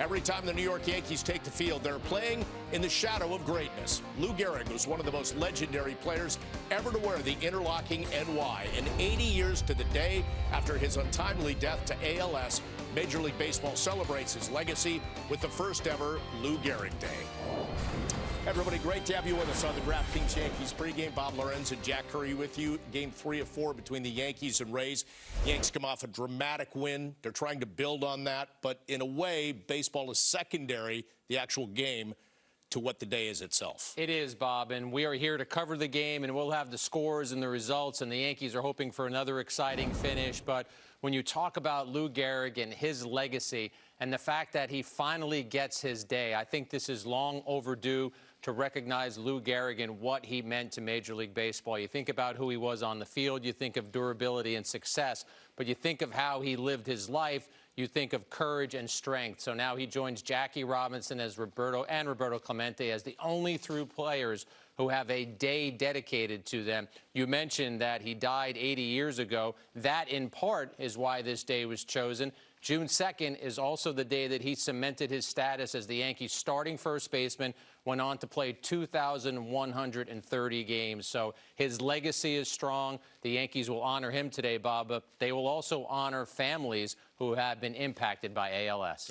Every time the New York Yankees take the field, they're playing in the shadow of greatness. Lou Gehrig was one of the most legendary players ever to wear the interlocking NY. And 80 years to the day after his untimely death to ALS, Major League Baseball celebrates his legacy with the first ever Lou Gehrig Day. Everybody, great to have you with us on the DraftKings Yankees pregame. Bob Lorenz and Jack Curry with you. Game three of four between the Yankees and Rays. Yanks come off a dramatic win. They're trying to build on that, but in a way, baseball is secondary, the actual game, to what the day is itself. It is, Bob, and we are here to cover the game, and we'll have the scores and the results, and the Yankees are hoping for another exciting finish. But when you talk about Lou Gehrig and his legacy and the fact that he finally gets his day, I think this is long overdue to recognize Lou Gehrig and what he meant to Major League Baseball. You think about who he was on the field, you think of durability and success, but you think of how he lived his life, you think of courage and strength. So now he joins Jackie Robinson as Roberto and Roberto Clemente as the only through players who have a day dedicated to them. You mentioned that he died 80 years ago. That, in part, is why this day was chosen. June 2nd is also the day that he cemented his status as the Yankees' starting first baseman, went on to play 2,130 games. So his legacy is strong. The Yankees will honor him today, Bob, but they will also honor families who have been impacted by ALS.